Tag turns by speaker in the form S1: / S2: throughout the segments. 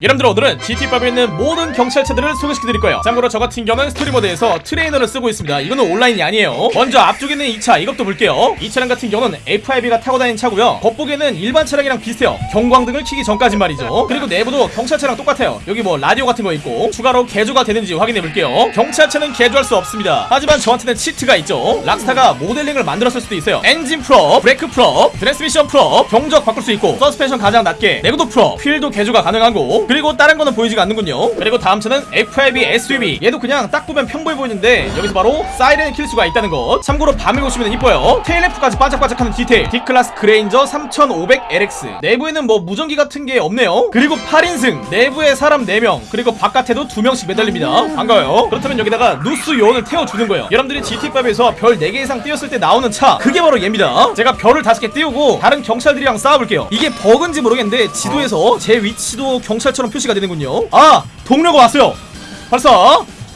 S1: 여러분들 오늘은 GTA5에 있는 모든 경찰차들을 소개시켜드릴 거예요? 참고로 저 같은 경우는 스토리 모드에서 트레이너를 쓰고 있습니다. 이거는 온라인이 아니에요. 먼저 앞쪽에 있는 이 차 이것도 볼게요. 이 차량 같은 경우는 FIB가 타고 다니는 차고요. 겉보기에는 일반 차량이랑 비슷해요. 경광등을 켜기 전까지 말이죠. 그리고 내부도 경찰차랑 똑같아요. 여기 뭐 라디오 같은 거 있고 추가로 개조가 되는지 확인해 볼게요. 경찰차는 개조할 수 없습니다. 하지만 저한테는 치트가 있죠. 락스타가 모델링을 만들었을 수도 있어요. 엔진 full up 브레이크 full up 트랜스미션 full up 경적 바꿀 수 있고 서스펜션 가장 낮게 내구도 full up 휠도 개조가 가능하고 그리고 다른 거는 보이지가 않는군요. 그리고 다음 차는 FIB SUV 얘도 그냥 딱 보면 평범해 보이는데 여기서 바로 사이렌을 킬 수가 있다는 것. 참고로 밤에 보시면 이뻐요. 테일램프까지 반짝반짝하는 디테일. Declasse 그레인저 3500LX 내부에는 뭐 무전기 같은 게 없네요. 그리고 8인승. 내부에 사람 4명. 그리고 바깥에도 2명씩 매달립니다. 반가워요. 그렇다면 여기다가 NOOSE 요원을 태워주는 거예요. 여러분들이 GTA5에서 별 4개 이상 띄웠을 때 나오는 차 그게 바로 얘입니다. 제가 별을 5개 띄우고 다른 경찰들이랑 싸워볼게요. 이게 버그인지 모르겠는데 지도에서 제 위치도 경찰처럼 표시가 되는군요. 아 동료가 왔어요. 발사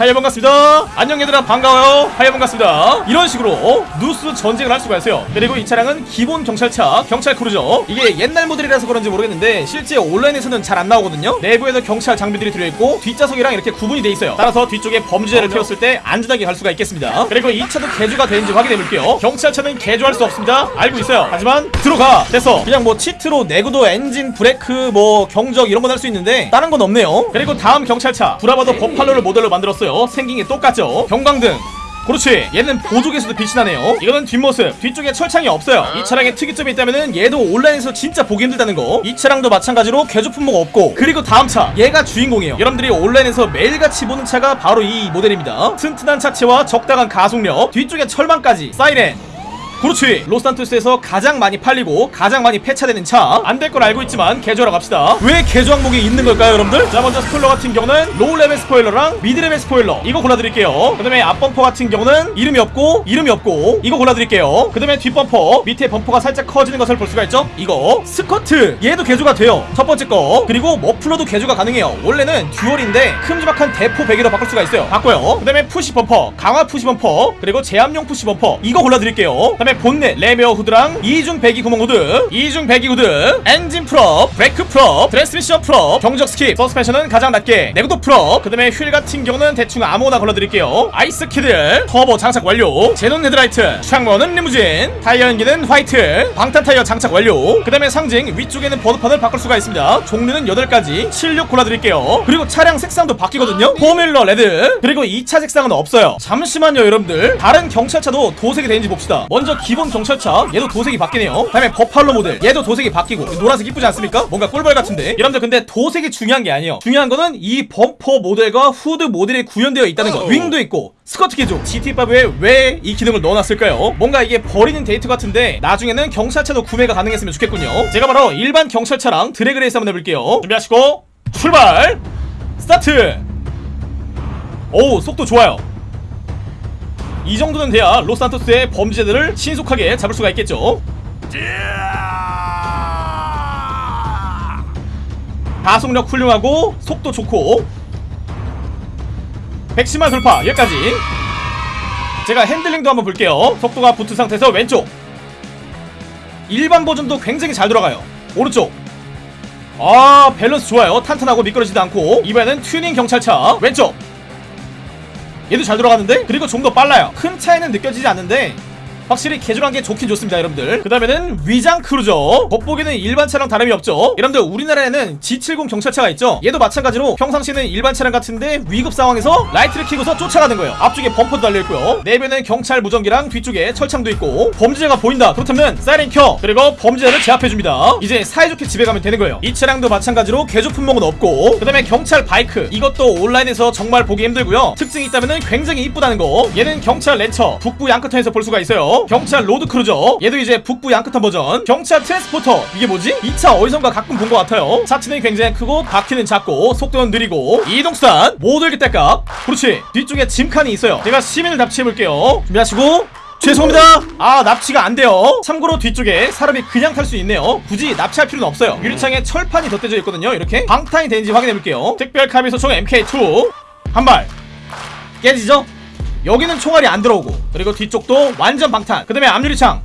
S1: hi 반갑습니다. 안녕 얘들아. 반가워요. hi 반갑습니다. 이런 식으로 NOOSE 전쟁을 할 수가 있어요. 그리고 이 차량은 기본 경찰차 경찰 크루저. 이게 옛날 모델이라서 그런지 모르겠는데 실제 온라인에서는 잘 안 나오거든요. 내부에도 경찰 장비들이 들어있고 뒷좌석이랑 이렇게 구분이 돼 있어요. 따라서 뒤쪽에 범죄자를 태웠을 때 안전하게 갈 수가 있겠습니다. 그리고 이 차도 개조가 되는지 확인해 볼게요. 경찰차는 개조할 수 없습니다. 알고 있어요. 하지만 들어가. 됐어. 그냥 뭐 치트로 내구도 엔진 브레이크 뭐 경적 이런 건 할 수 있는데 다른 건 없네요. 그리고 다음 경찰차. 브라바도 버팔로를 모델로 만들었어요 생긴 게 똑같죠? 경광등. 그렇지. 얘는 보조개수도 빛이 나네요. 이거는 뒷모습. 뒤쪽에 철창이 없어요. 이 차량의 특이점이 있다면은 얘도 온라인에서 진짜 보기 힘들다는 거이 차량도 마찬가지로 개조 품목 없고. 그리고 다음 차. 얘가 주인공이에요. 여러분들이 온라인에서 매일같이 보는 차가 바로 이 모델입니다. 튼튼한 차체와 적당한 가속력. 뒤쪽에 철망까지. 사이렌 그렇지. 로스 산토스에서 가장 많이 팔리고 가장 많이 폐차되는 차. 안 될 걸 알고 있지만 개조하러 갑시다. 왜 개조 항목이 있는 걸까요 여러분들? 자 먼저 스포일러 같은 경우는 low level 스포일러랑 mid level 스포일러. 이거 골라드릴게요. 그 다음에 앞범퍼 같은 경우는 이름이 없고 이름이 없고 이거 골라드릴게요. 그 다음에 뒷범퍼 밑에 범퍼가 살짝 커지는 것을 볼 수가 있죠? 이거 스커트. 얘도 개조가 돼요. 첫 번째 거. 그리고 머플러도 개조가 가능해요. 원래는 dual인데 큼지막한 대포 배기로 바꿀 수가 있어요. 바꿔요. 그 다음에 푸시 범퍼. 강화 푸시 범퍼. 그리고 제압용 푸시 범퍼. 이거 골라드릴게요. 그 다음에 본넷 louver 후드랑 이중 배기 구멍 후드 이중 배기 후드 엔진 full up 브레이크 full up 트랜스미션 full up 경적 skip. 서스펜션은 가장 낮게 내구도 full up 그 다음에 휠 같은 경우는 대충 아무거나 골라드릴게요. Ice Kid 터보 장착 완료. 제논 헤드라이트 창문은 리무진. 타이어 연기는 화이트 방탄 타이어 장착 완료. 그 다음에 상징 위쪽에는 번호판을 바꿀 수가 있습니다. 종류는 8가지. 76 골라드릴게요. 그리고 차량 색상도 바뀌거든요. formula red 그리고 2차 색상은 없어요. 잠시만요 여러분들. 다른 경찰차도 도색이 되는지 봅시다. 먼저 기본 경찰차. 얘도 도색이 바뀌네요. 다음에 버팔로 모델. 얘도 도색이 바뀌고. 노란색 이쁘지 않습니까? 뭔가 꿀벌 같은데. 여러분들 근데 도색이 중요한 게 아니에요. 중요한 거는 이 범퍼 모델과 후드 모델이 구현되어 있다는 거. 윙도 있고 스커트 개조. GTA5에 왜 이 기능을 넣어놨을까요? 뭔가 이게 버리는 데이터 같은데 나중에는 경찰차도 구매가 가능했으면 좋겠군요. 제가 바로 일반 경찰차랑 drag race 한번 해볼게요. 준비하시고 출발! 스타트! 오 속도 좋아요 이 정도는 돼야 로스 산토스의 범죄자들을 신속하게 잡을 수가 있겠죠. 가속력 훌륭하고 속도 좋고 110만 돌파 여기까지. 제가 핸들링도 한번 볼게요. 속도가 붙은 상태에서 왼쪽. 일반 버전도 굉장히 잘 돌아가요. 오른쪽. 아 밸런스 좋아요. 탄탄하고 미끄러지도 않고. 이번에는 튜닝 경찰차. 왼쪽 얘도 잘 돌아가는데? 그리고 좀 더 빨라요. 큰 차이는 느껴지지 않는데 확실히 개조한 게 좋긴 좋습니다 여러분들. 그 다음에는 위장 크루저. 겉보기는 일반 차랑 다름이 없죠. 여러분들 우리나라에는 G70 경찰차가 있죠? 얘도 마찬가지로 평상시에는 일반 차량 같은데 위급 상황에서 라이트를 켜고서 쫓아가는 거예요. 앞쪽에 범퍼도 달려있고요. 내부에는 경찰 무전기랑 뒤쪽에 철창도 있고 범죄자가 보인다. 그렇다면 사이렌 켜! 그리고 범죄자를 제압해줍니다. 이제 사이좋게 집에 가면 되는 거예요. 이 차량도 마찬가지로 개조 품목은 없고 그 다음에 경찰 바이크. 이것도 온라인에서 정말 보기 힘들고요. 특징이 있다면 굉장히 이쁘다는 거. 얘는 경찰 랜처 북부 양크턴에서 볼 수가 있어요 경찰 로드 크루저. 얘도 이제 북부 양크턴 버전. 경찰 트랜스포터. 이게 뭐지? 이 차 어디선가 가끔 본 것 같아요. 차체는 굉장히 크고 바퀴는 작고 속도는 느리고 이동수단. 모델기 때값. 그렇지. 뒤쪽에 짐칸이 있어요. 제가 시민을 납치해볼게요. 준비하시고. 죄송합니다. 아 납치가 안 돼요. 참고로 뒤쪽에 사람이 그냥 탈 수 있네요. 굳이 납치할 필요는 없어요. 유리창에 철판이 덧대져 있거든요. 이렇게. 방탄이 되는지 확인해볼게요. 특별 카빈 소총 MK2. 한발. 깨지죠? 여기는 총알이 안 들어오고 그리고 뒤쪽도 완전 방탄. 그 다음에 앞유리창.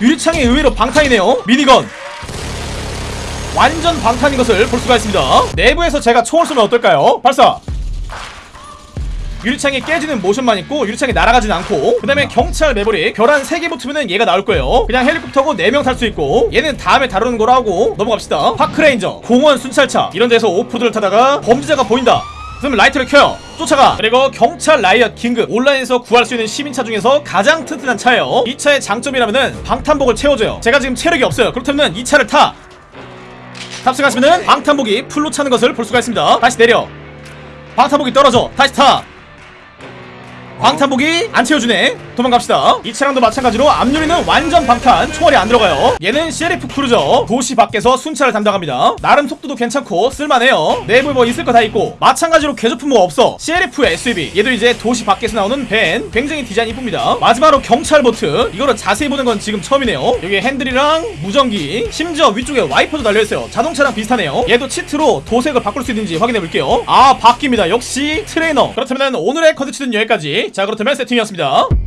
S1: 유리창이 의외로 방탄이네요. 미니건. 완전 방탄인 것을 볼 수가 있습니다. 내부에서 제가 총을 쏘면 어떨까요? 발사! 유리창이 깨지는 모션만 있고 유리창이 날아가진 않고 그 다음에 경찰 매버릭. 별한 3개 붙으면 얘가 나올 거예요. 그냥 헬리콥터고 4명 탈 수 있고 얘는 다음에 다루는 거라 하고 넘어갑시다. 파크레인저 공원 순찰차. 이런 데서 오프드를 타다가 범죄자가 보인다 그러면 라이트를 켜요. 쫓아가. 그리고 경찰 riot 긴급. 온라인에서 구할 수 있는 시민차 중에서 가장 튼튼한 차예요. 이 차의 장점이라면은 방탄복을 채워줘요. 제가 지금 체력이 없어요. 그렇다면 이 차를 타. 탑승하시면은 방탄복이 풀로 차는 것을 볼 수가 있습니다. 다시 내려. 방탄복이 떨어져. 다시 타. 방탄복이 안 채워주네 도망갑시다. 이 차량도 마찬가지로 앞유리는 완전 방탄 총알이 안 들어가요. 얘는 Sheriff Cruiser. 도시 밖에서 순찰을 담당합니다. 나름 속도도 괜찮고 쓸만해요. 내부에 뭐 있을 거 다 있고. 마찬가지로 개조품 뭐 없어. Sheriff SUV 얘도 이제 도시 밖에서 나오는 밴. 굉장히 디자인 이쁩니다. 마지막으로 경찰 보트. 이거를 자세히 보는 건 지금 처음이네요. 여기 핸들이랑 무전기 심지어 위쪽에 와이퍼도 달려있어요. 자동차랑 비슷하네요. 얘도 cheat로 도색을 바꿀 수 있는지 확인해 볼게요. 아 바뀝니다. 역시 트레이너. 그렇다면 오늘의 컨텐츠는 여기까지. 자 그렇다면 세팅이었습니다